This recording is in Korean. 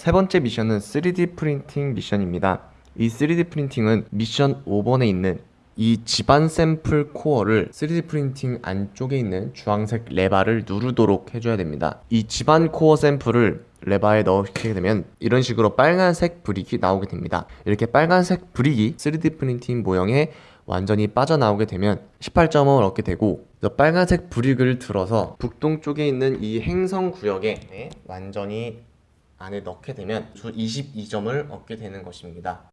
세 번째 미션은 3D 프린팅 미션입니다. 이 3D 프린팅은 미션 5번에 있는 이 지반 샘플 코어를 3D 프린팅 안쪽에 있는 주황색 레바를 누르도록 해줘야 됩니다. 이 지반 코어 샘플을 레바에 넣게 되면 이런 식으로 빨간색 브릭이 나오게 됩니다. 이렇게 빨간색 브릭이 3D 프린팅 모형에 완전히 빠져나오게 되면 18점을 얻게 되고 이 빨간색 브릭을 들어서 북동쪽에 있는 이 행성 구역에 완전히 안에 넣게 되면 주 22점을 얻게 되는 것입니다.